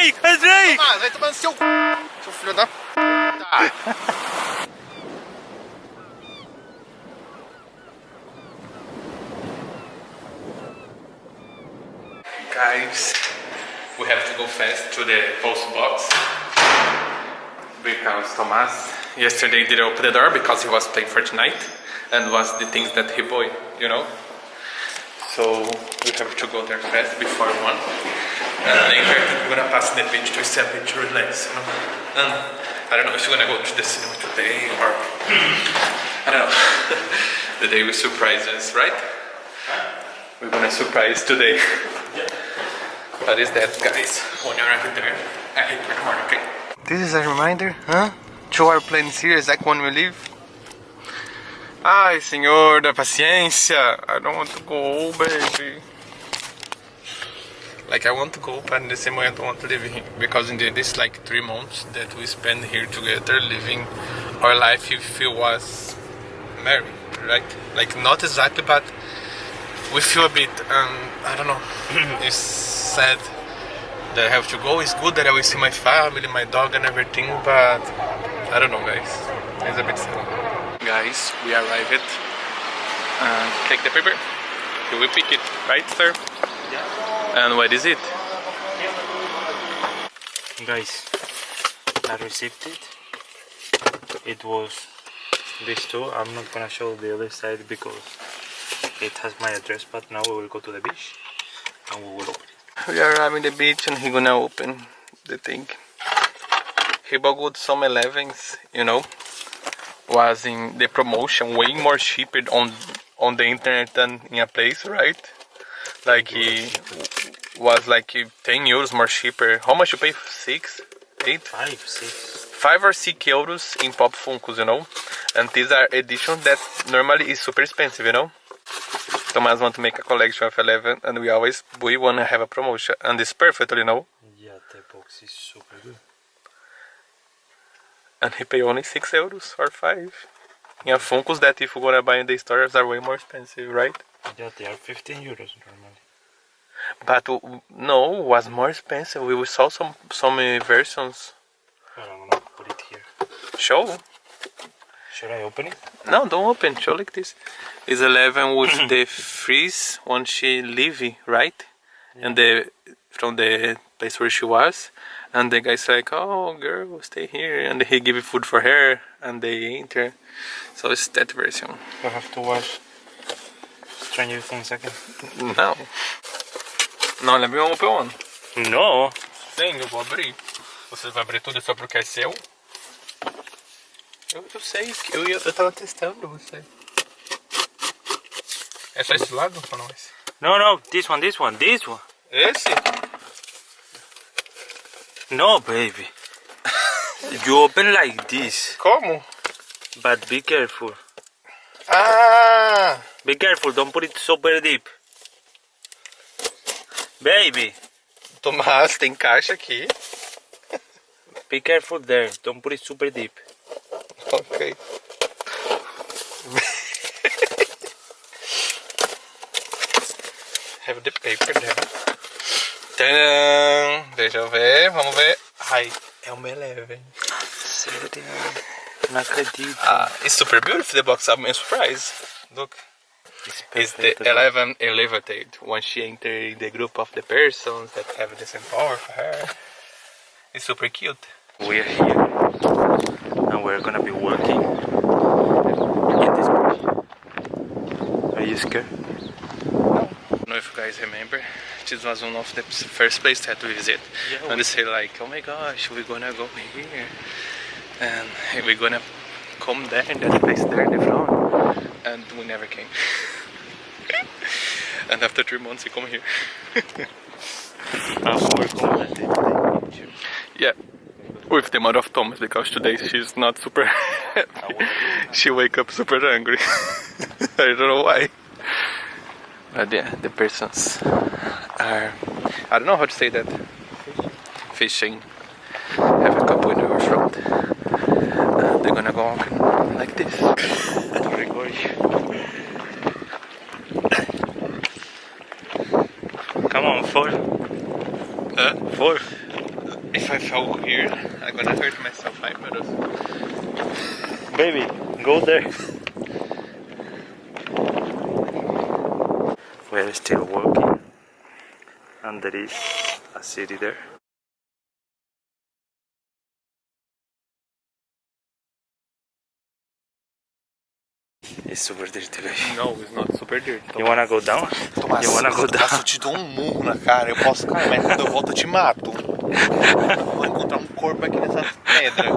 Entrei! Entrei! Ah, vai tomar no seu c... Seu filho da... Tá. Guys, we have to go fast to the post box because Thomas yesterday didn't open the door because he was playing Fortnite and was the things that he bought, you know. So we have to go there fast before one. And later we're gonna pass the beach to stay a to relax, you know. And I don't know if we're gonna go to the cinema today or I don't know. the day will surprise us, right? We're gonna surprise today. What is that, guys? When you're over there, I hit the okay? This is a reminder, huh? To our plans here, exactly when we leave. Ai, senhor da paciência. I don't want to go, baby. Like I want to go, but in the same way I don't want to live here because in the, this like three months that we spend here together, living our life, if it was married, right? Like not exactly, but we feel a bit. Um, I don't know. it's sad that I have to go. It's good that I will see my family, my dog, and everything, but I don't know, guys. It's a bit sad. Guys, we arrived. And take the paper. You will pick it, right, sir? Yeah. And what is it? Guys, I received it. It was this too. I'm not gonna show the other side because it has my address, but now we will go to the beach and we will open it. We are arriving the beach and he gonna open the thing. He bought some Elevens, you know, was in the promotion way more cheaper on on the internet than in a place, right? Like he was like 10 euros more cheaper. How much you pay? Six, eight, Five, six. five or six euros in Pop Funkos, you know. And these are editions that normally is super expensive, you know. Thomas want to make a collection of Eleven and we always we want to have a promotion and it's perfect, you know. Yeah, the box is super good. And he pay only 6 euros or 5. Yeah, Funkos that if you gonna buy in the stores are way more expensive, right? Yeah, they are 15 euros normally. But no, was more expensive. We saw some some versions. But I'm gonna put it here. Show. Should I open it? No, don't open. Show like this. It's Eleven with the freeze when she leave, right? And the from the place where she was. And the guy's like, "Oh, girl, stay here." And he give food for her, and they enter. So it's that version. I have to watch Stranger Things again. Não. Não, lembra um open one. No! Sim, eu vou abrir. Você vai abrir tudo só porque é seu? Eu, eu sei, que eu, ia- eu tava testando você. É só esse lado ou não esse? No, no, this one, this one, this one. Esse? No, baby. you open like this, Como? but be careful. Ah! Be careful, don't put it super deep. Baby, Tomás, tem caixa aqui. be careful there, don't put it super deep. Ok. Have the paper there. Tadã! Deixa eu ver, vamos ver. Ai, é uma Eleven. Sério? Não acredito. Ah, it's super beautiful. The box. I'm surprised. Look, it's the. Eleven elevated. When she enter the group of the persons that have the same power for her, it's super cute. We're here and we're gonna be walking in this beach. Are you scared? I don't know if you guys remember, this was one of the first place that we visit. Yeah, and they say like, oh my gosh, we're gonna go here, and we're gonna come there in that place there in the front, and we never came. and after three months, we come here. Ah, we're going to take the picture. Yeah, with the mother of Thomas because today she's not super happy. she wake up super angry. I don't know why. But yeah, the persons are I don't know how to say that. Fishing. Have a couple in our front. Uh, they're gonna go walking like this. To record you. Come on, four. Huh? Four. If I fall here, I'm gonna hurt myself, I. Baby, go there. We're still walking, and there is a city there. It's super dirty, baby. No, it's not super dirty. You wanna go down? Tomás, You wanna go Tomás, down? eu te dou um murro na cara, eu posso cair, mas quando eu volto eu te mato. Eu vou encontrar um corpo aqui nessa pedra.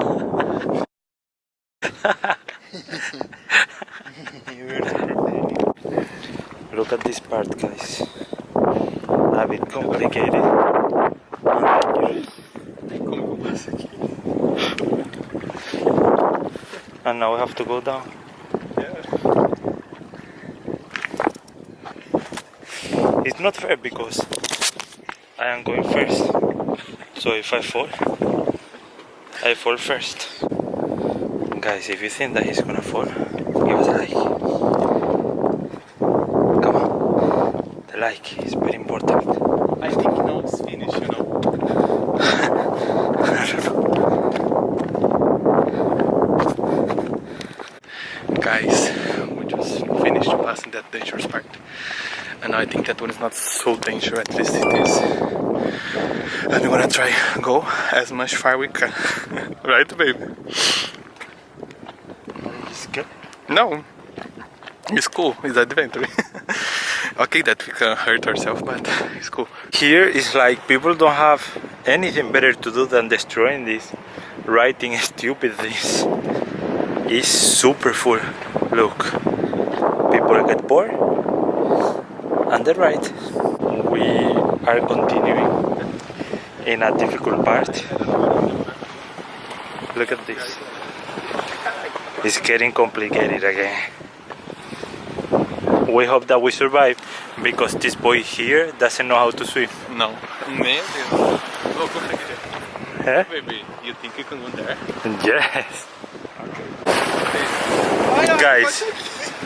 Look at this part, guys. A bit complicated. Como eu aqui? And now we have to go down. It's not fair because I am going first. So if I fall, I fall first. Guys, if you think that he's gonna fall, give us a like. Come on. The like is very important. I think now it's finished, you know. Guys, we just finished passing that dangerous part. And I think that one is not so dangerous, at least it is. And we're gonna try go as much far we can. right, baby? Scared? No. It's cool, it's adventure. okay that we can hurt ourselves, but it's cool. Here is like people don't have anything better to do than destroying this, writing stupid things. It's super full. Look, people get bored and the right. We are continuing in a difficult part. Look at this. It's getting complicated again. We hope that we survive because this boy here doesn't know how to swim. No. Meu Deus. Look, look at Eh? Baby, you think you can go there? Yes. Okay. Guys,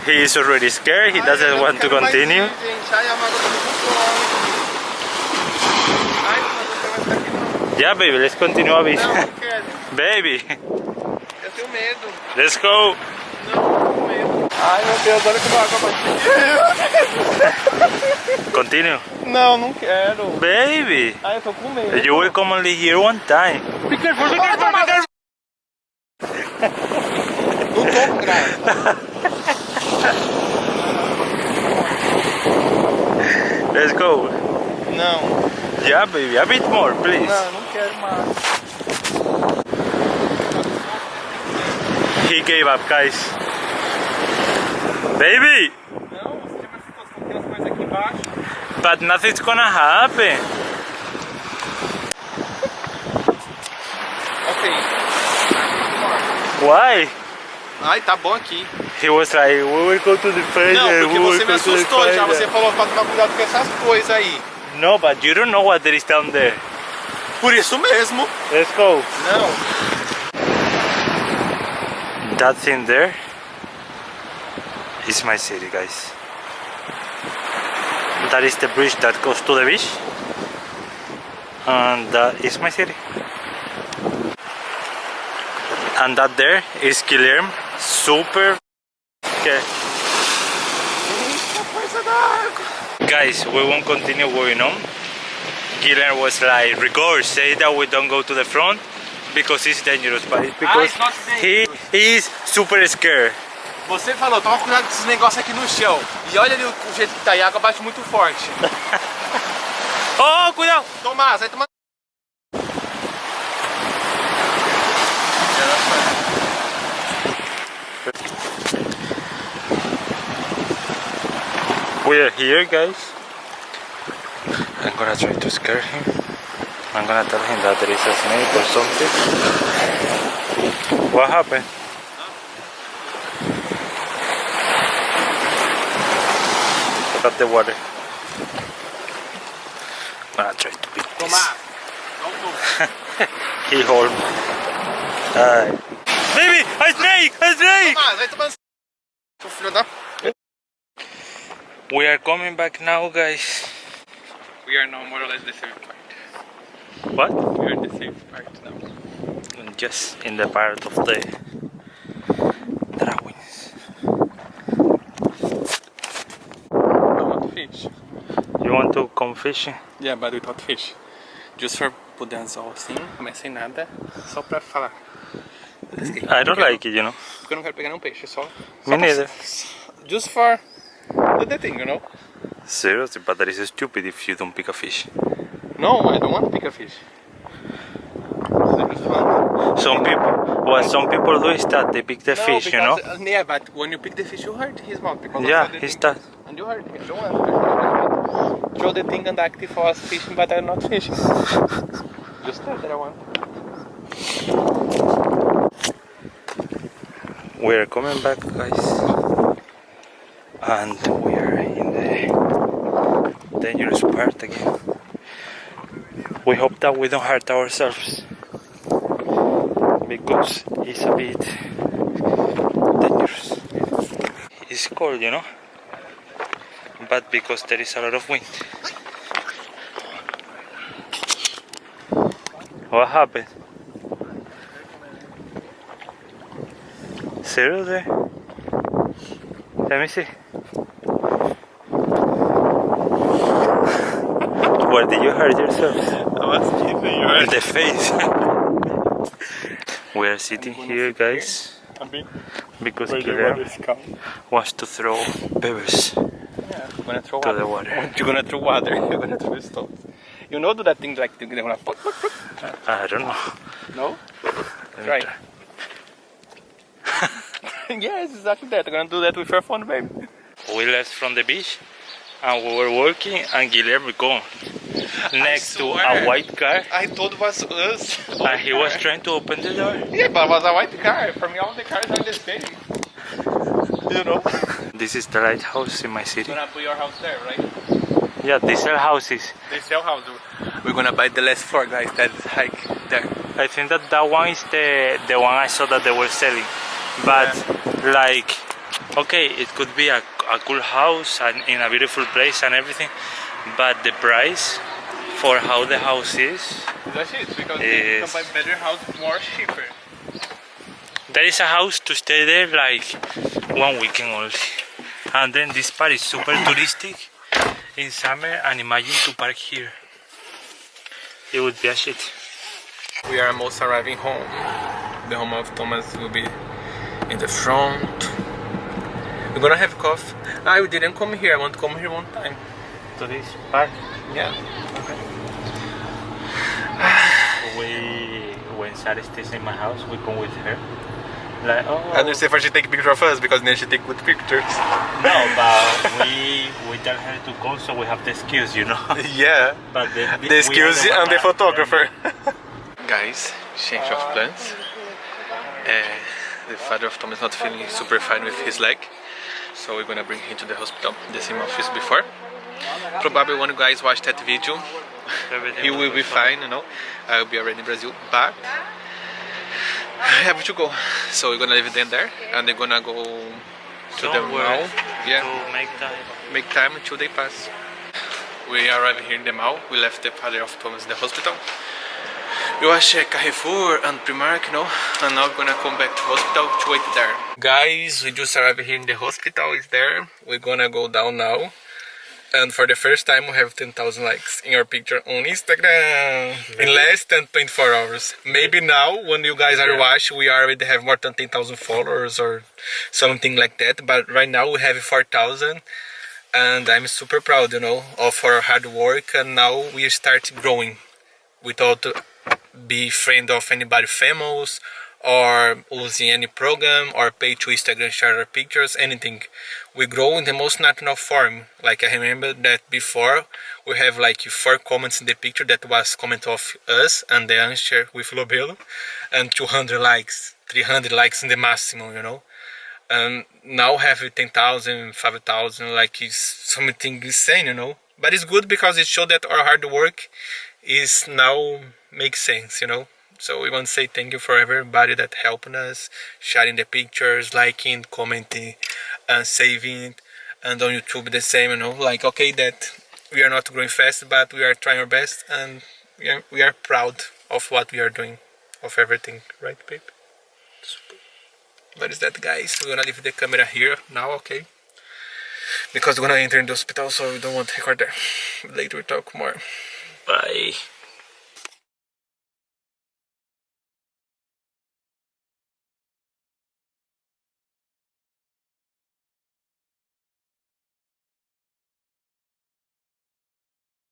he is already scared. He doesn't want to continue. Yeah, baby, let's continue baby, Eu tenho medo. let's go. Não, eu tenho medo. Ai meu Deus, olha que água Continue. Não, não quero. Baby, Ai, eu tô com medo. you will come only here one time. Be careful, be careful, be careful. Não tô com graça. Let's go. Não, Yeah, baby, a bit more, please. não, não quero mais. He gave up, guys. Baby, Não, você já ficou com as coisas aqui embaixo. but nothing's gonna happen. Ok. Why? Ai, tá bom aqui. He was like, we will go to the fire. Não, porque você me assustou já. fire." Você falou pra tomar cuidado com essas coisas aí. No, but you don't know what there is down there. Por isso mesmo. Let's go. Não. That thing there is my city, guys. That is the bridge that goes to the beach. And that is my city. And that there is Guilherme. Super. Okay. Guys, we won't continue going on. Guilherme was like, Rigor, say that we don't go to the front because it's dangerous. But it's because it's not he is super scared. Você falou, toma cuidado com esses negócios aqui no chão. E olha ali o, o jeito que tá a água bate muito forte. Oh, cuidado! Tomás, vai tomar. We are here, guys. I'm gonna try to scare him. I'm gonna tell him that there is a snake or something. What happened? Look at the water. I'm gonna try to beat this. Tomás, não tô. He hold me. Uh, baby, a snake! A snake! Tomás, vai tomar. Seu filho da. We are coming back now, guys. We are now more or less the same part. What? We're in the safe part now. Just in the part of the drawings. I want fish. You want to come fishing? Yeah, but without fish. Just for anzol assim, mas sem nada, só pra falar. I don't like it, you know. Porque eu não quero pegar nenhum peixe, só. só Me pra- neither. Just for do the thing, you know? Seriously, but that is stupid if you don't pick a fish. No, I don't want to pick a fish. I just want. Some people, what some people do is that they pick the No, fish, you know. uh, yeah, but when you pick the fish, you hurt his mouth because Yeah, the he's thing. And you hurt him. I don't want. Want. Show the thing and act if I was fishing, but I'm not fishing. Just that that I want. We're coming back, guys, and we are in the dangerous part again. We hope that we don't hurt ourselves because it's a bit dangerous. It's cold, you know, but because there is a lot of wind. What happened? Seriously? Let me see. Where did you hurt yourself? I was kidding. You In the face. we are sitting here, guys, because where the Guilherme is calm. wants to throw pebbles Yeah, gonna throw to water. the water. You're gonna throw water. You're gonna throw stones. You know, do that thing like they're gonna. pop, pop, pop. I don't know. No. Let Try. try. yes, exactly that. I'm gonna do that with your phone, baby. We left from the beach and we were walking and Guilherme gone next to a white car I thought it was us. and he was trying to open the door. Yeah, but it was a white car. For me, all the cars are the same. You know. This is the lighthouse in my city. gonna put your house there, right? Yeah, these are houses. They sell houses. We're gonna buy the last floor, guys. That's hike there. I think that that one is the the one I saw that they were selling. But like, okay, it could be a, a cool house and in a beautiful place and everything, but the price for how the house is, That's it. Because Yes. you can buy better house more cheaper. there is a house to stay there like one weekend only. And then this part is super touristic in summer and imagine to park here. It would be a shit. We are almost arriving home. The home of Thomas will be in the front. We're gonna have coffee. I didn't come here. I want to come here one time. To this park, Yeah. we when Sarah stays in my house, we come with her. Like oh And you say for she take picture of us because then she take good pictures. no, but we we tell her to come so we have the skills, you know. yeah. But the, The skills we are and the photographer. Guys, change of plans. Uh, the father of Tom is not feeling super fine with his leg, so we're gonna bring him to the hospital, the same office before. Probably when you guys watch that video, he will be fine, you know. I will be already in Brazil, but I have to go. So we're gonna leave them there, and they're gonna go to the mall. Yeah To make time. make time until they pass. We arrived here in the mall. We left the father of Thomas in the hospital. We was at uh, Carrefour and Primark, you know, and now we're gonna come back to hospital to wait there. Guys, we just arrived here in the hospital. It's there. We're gonna go down now. And for the first time, we have 10,000 likes in our picture on Instagram in less than 24 hours. Maybe now, when you guys are watching, we already have more than 10,000 followers or something like that. But right now, we have 4,000 and I'm super proud, you know, of our hard work. And now we start growing without be friend of anybody famous or using any program or pay to Instagram share pictures, anything. We grow in the most natural form. Like I remember that before we have like four comments in the picture that was comment of us and the answer with Lobelo and 200 likes, 300 likes in the maximum, you know and now have 10,000, 5,000, like it's something insane, you know. But it's good because it showed that our hard work is now makes sense, you know. So we want to say thank you for everybody that helping us, sharing the pictures, liking, commenting, and saving. And on YouTube the same, you know. Like okay, that we are not growing fast, but we are trying our best, and we are, we are proud of what we are doing, of everything, right, babe? What is that, guys? We're gonna leave the camera here now, okay? Because we're gonna enter in the hospital, so we don't want to record there. Later we talk more. Bye.